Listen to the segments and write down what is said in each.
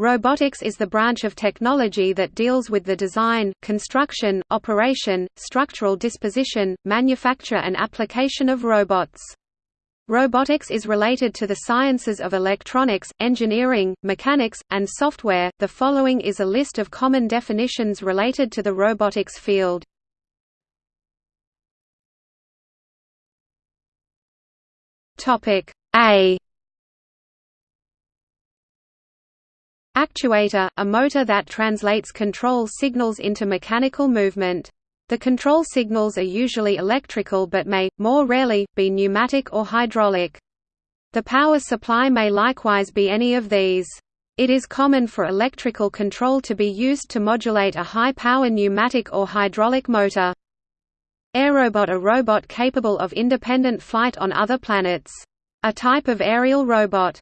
Robotics is the branch of technology that deals with the design, construction, operation, structural disposition, manufacture and application of robots. Robotics is related to the sciences of electronics, engineering, mechanics, and software. The following is a list of common definitions related to the robotics field. Topic A Actuator – a motor that translates control signals into mechanical movement. The control signals are usually electrical but may, more rarely, be pneumatic or hydraulic. The power supply may likewise be any of these. It is common for electrical control to be used to modulate a high-power pneumatic or hydraulic motor. Aerobot a robot capable of independent flight on other planets. A type of aerial robot.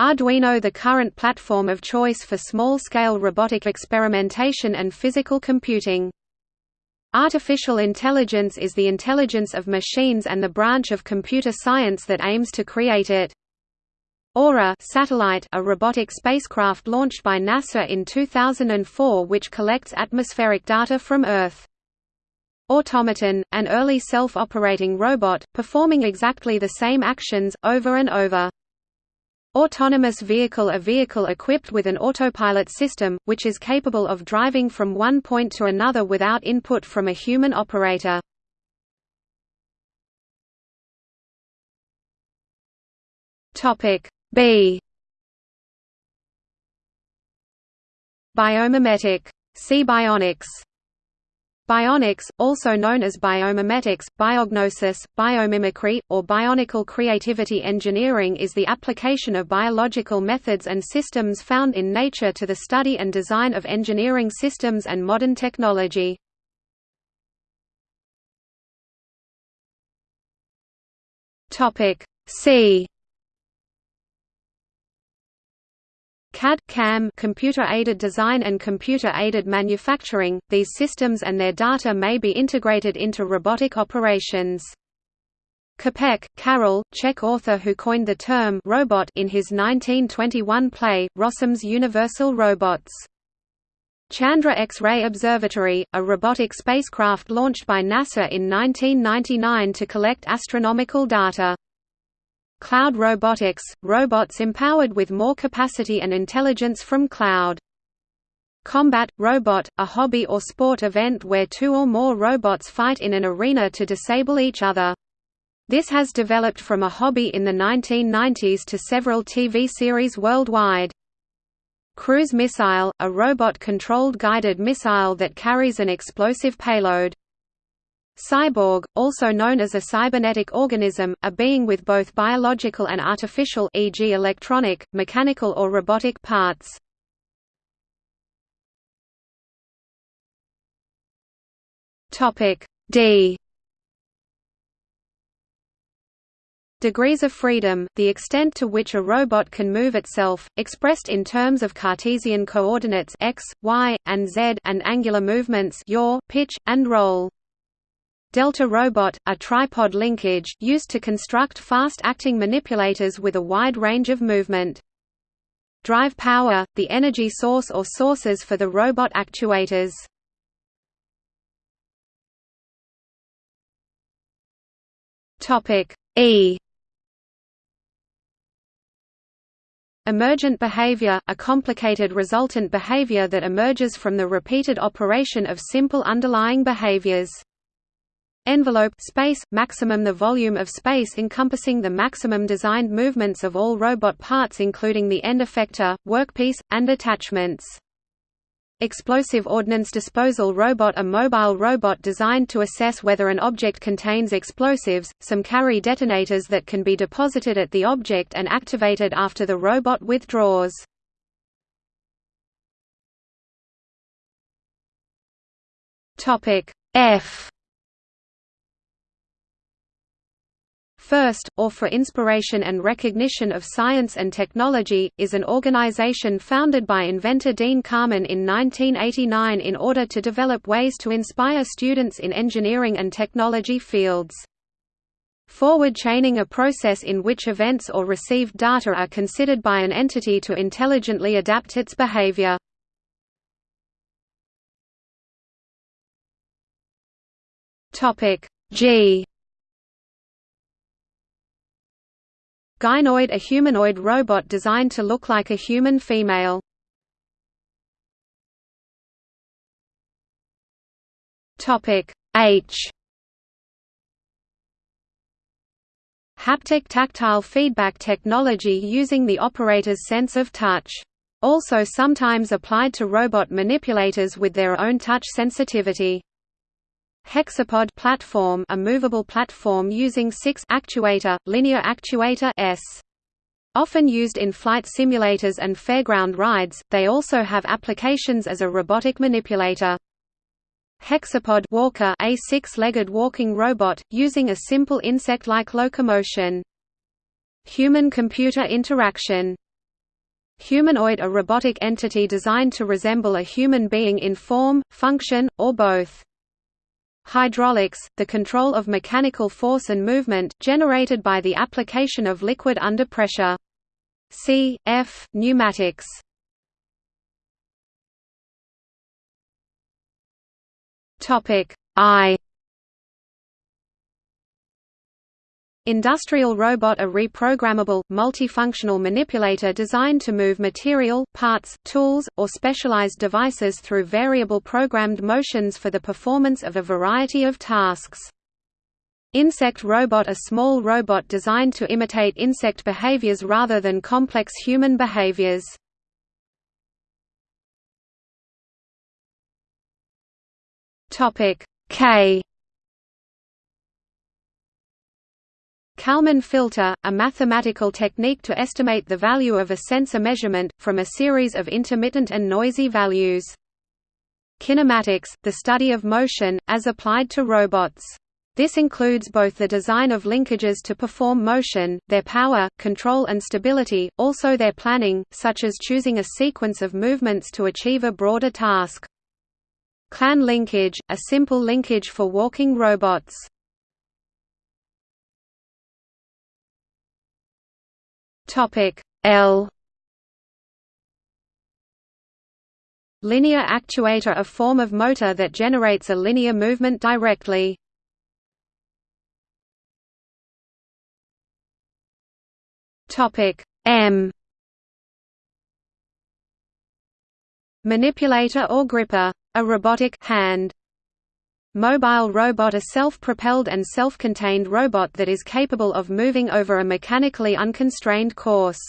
Arduino the current platform of choice for small-scale robotic experimentation and physical computing. Artificial intelligence is the intelligence of machines and the branch of computer science that aims to create it. Aura satellite a robotic spacecraft launched by NASA in 2004 which collects atmospheric data from Earth. Automaton, an early self-operating robot, performing exactly the same actions, over and over. Autonomous vehicle A vehicle equipped with an autopilot system, which is capable of driving from one point to another without input from a human operator. B Biomimetic. See bionics Bionics, also known as biomimetics, biognosis, biomimicry, or bionical creativity engineering is the application of biological methods and systems found in nature to the study and design of engineering systems and modern technology. C CAD CAM computer-aided design and computer-aided manufacturing, these systems and their data may be integrated into robotic operations. Čapek, Karel, Czech author who coined the term robot in his 1921 play, Rossum's Universal Robots. Chandra X-ray Observatory, a robotic spacecraft launched by NASA in 1999 to collect astronomical data. Cloud robotics – robots empowered with more capacity and intelligence from cloud. Combat – robot, a hobby or sport event where two or more robots fight in an arena to disable each other. This has developed from a hobby in the 1990s to several TV series worldwide. Cruise missile – a robot-controlled guided missile that carries an explosive payload. Cyborg, also known as a cybernetic organism, a being with both biological and artificial e.g. electronic, mechanical or robotic parts. Topic D Degrees of freedom, the extent to which a robot can move itself, expressed in terms of Cartesian coordinates x, y, and z and angular movements yaw, pitch, and roll. Delta Robot, a tripod linkage used to construct fast-acting manipulators with a wide range of movement. Drive power, the energy source or sources for the robot actuators. E Emergent behavior, a complicated resultant behavior that emerges from the repeated operation of simple underlying behaviors. Envelope space, maximum the volume of space encompassing the maximum designed movements of all robot parts including the end effector, workpiece, and attachments. Explosive Ordnance Disposal Robot A mobile robot designed to assess whether an object contains explosives, some carry detonators that can be deposited at the object and activated after the robot withdraws. F FIRST, or for Inspiration and Recognition of Science and Technology, is an organization founded by inventor Dean Kamen in 1989 in order to develop ways to inspire students in engineering and technology fields. Forward chaining a process in which events or received data are considered by an entity to intelligently adapt its behavior. G Gynoid a humanoid robot designed to look like a human female. H Haptic tactile feedback technology using the operator's sense of touch. Also sometimes applied to robot manipulators with their own touch sensitivity. Hexapod platform a movable platform using 6 actuator, linear actuator S. Often used in flight simulators and fairground rides, they also have applications as a robotic manipulator. Hexapod walker a six-legged walking robot, using a simple insect-like locomotion. Human-computer interaction Humanoid a robotic entity designed to resemble a human being in form, function, or both. Hydraulics, the control of mechanical force and movement, generated by the application of liquid under pressure. C. F. Pneumatics Topic I Industrial robot a reprogrammable, multifunctional manipulator designed to move material, parts, tools, or specialized devices through variable programmed motions for the performance of a variety of tasks. Insect robot a small robot designed to imitate insect behaviors rather than complex human behaviors. K Kalman filter, a mathematical technique to estimate the value of a sensor measurement, from a series of intermittent and noisy values. Kinematics, the study of motion, as applied to robots. This includes both the design of linkages to perform motion, their power, control and stability, also their planning, such as choosing a sequence of movements to achieve a broader task. Klann linkage, a simple linkage for walking robots. Topic L Linear actuator a form of motor that generates a linear movement directly. Topic M Manipulator or gripper a robotic hand. Mobile robot A self-propelled and self-contained robot that is capable of moving over a mechanically unconstrained course.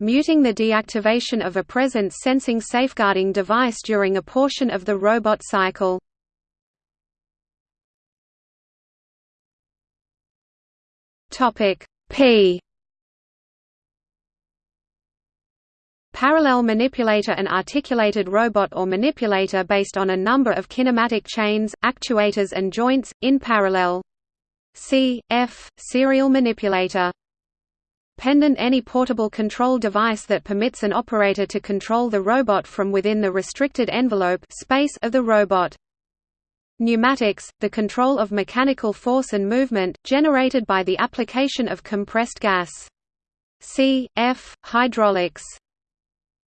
Muting the deactivation of a presence-sensing safeguarding device during a portion of the robot cycle. P Parallel manipulator An articulated robot or manipulator based on a number of kinematic chains, actuators and joints, in parallel. C. F. Serial manipulator Pendant any portable control device that permits an operator to control the robot from within the restricted envelope space of the robot. Pneumatics, the control of mechanical force and movement, generated by the application of compressed gas. C. F. Hydraulics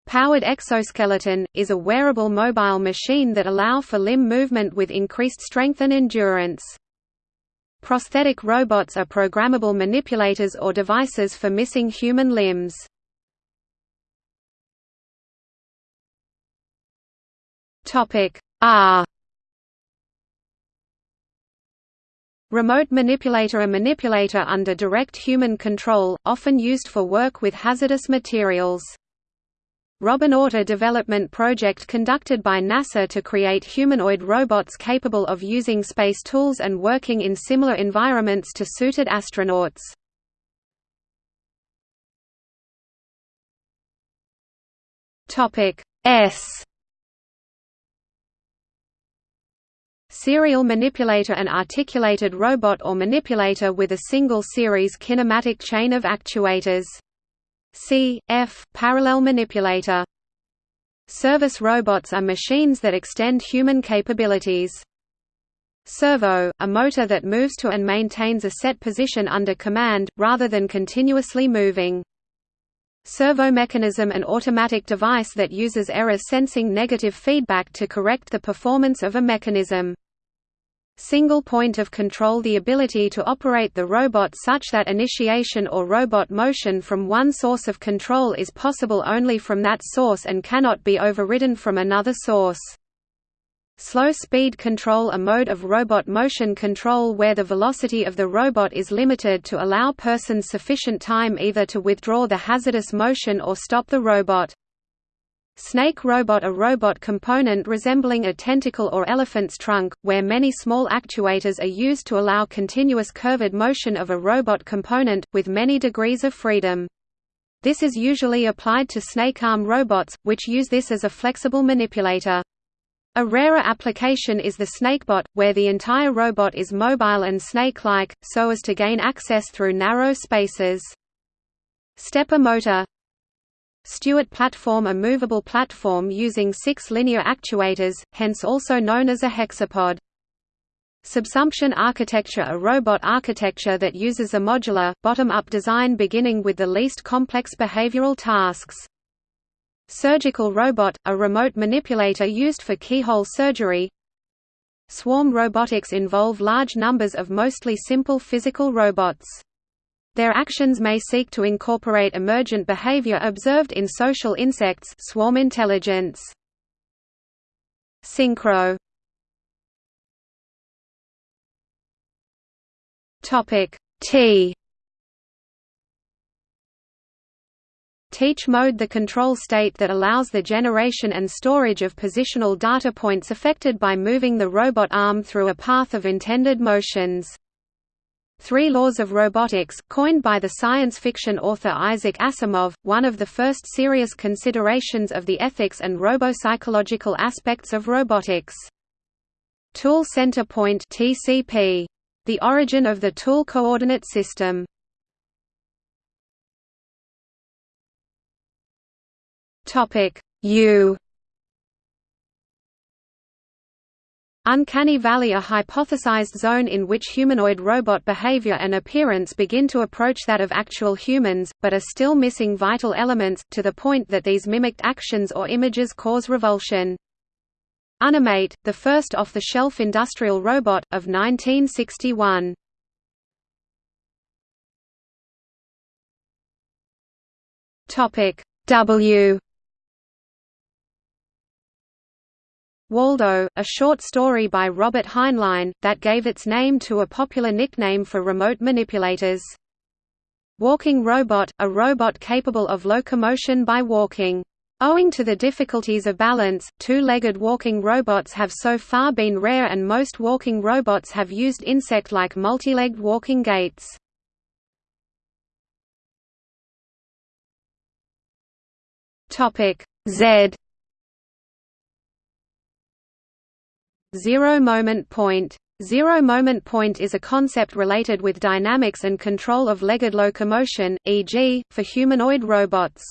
Powered exoskeleton, is a wearable mobile machine that allow for limb movement with increased strength and endurance. Prosthetic robots are programmable manipulators or devices for missing human limbs. R Remote manipulator A manipulator under direct human control, often used for work with hazardous materials. Robonaut a development project conducted by NASA to create humanoid robots capable of using space tools and working in similar environments to suited astronauts. S Serial manipulator An articulated robot or manipulator with a single series kinematic chain of actuators C. F. Parallel manipulator. Service robots are machines that extend human capabilities. Servo, a motor that moves to and maintains a set position under command, rather than continuously moving. Servo mechanism an automatic device that uses error sensing negative feedback to correct the performance of a mechanism. Single point of control the ability to operate the robot such that initiation or robot motion from one source of control is possible only from that source and cannot be overridden from another source. Slow speed control a mode of robot motion control where the velocity of the robot is limited to allow persons sufficient time either to withdraw the hazardous motion or stop the robot. Snake robot a robot component resembling a tentacle or elephant's trunk, where many small actuators are used to allow continuous curved motion of a robot component, with many degrees of freedom. This is usually applied to snake arm robots, which use this as a flexible manipulator. A rarer application is the snakebot, where the entire robot is mobile and snake-like, so as to gain access through narrow spaces. Stepper motor Stewart platform a movable platform using six linear actuators, hence also known as a hexapod. Subsumption architecture A robot architecture that uses a modular, bottom-up design beginning with the least complex behavioral tasks. Surgical robot, a remote manipulator used for keyhole surgery Swarm robotics involve large numbers of mostly simple physical robots. Their actions may seek to incorporate emergent behavior observed in social insects swarm intelligence. Synchro T Teach mode the control state that allows the generation and storage of positional data points affected by moving the robot arm through a path of intended motions. Three Laws of Robotics, coined by the science fiction author Isaac Asimov, one of the first serious considerations of the ethics and robo-psychological aspects of robotics. Tool Center Point (TCP), the origin of the tool coordinate system. Topic U Uncanny Valley a hypothesized zone in which humanoid robot behavior and appearance begin to approach that of actual humans, but are still missing vital elements, to the point that these mimicked actions or images cause revulsion. Unimate, the first off-the-shelf industrial robot, of 1961. W Waldo, a short story by Robert Heinlein, that gave its name to a popular nickname for remote manipulators. Walking robot, a robot capable of locomotion by walking. Owing to the difficulties of balance, two-legged walking robots have so far been rare and most walking robots have used insect-like multi-legged walking gaits. Z Zero moment point Zero moment point is a concept related with dynamics and control of legged locomotion, e.g., for humanoid robots.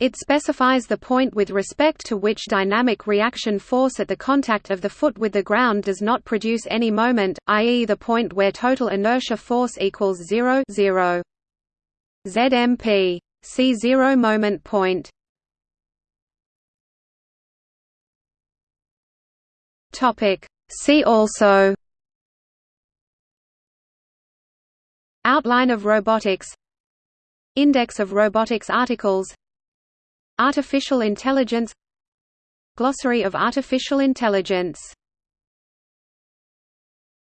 It specifies the point with respect to which dynamic reaction force at the contact of the foot with the ground does not produce any moment, i.e. the point where total inertia force equals zero, zero. ZMP. See zero moment point. Topic. See also Outline of robotics Index of robotics articles Artificial intelligence Glossary of artificial intelligence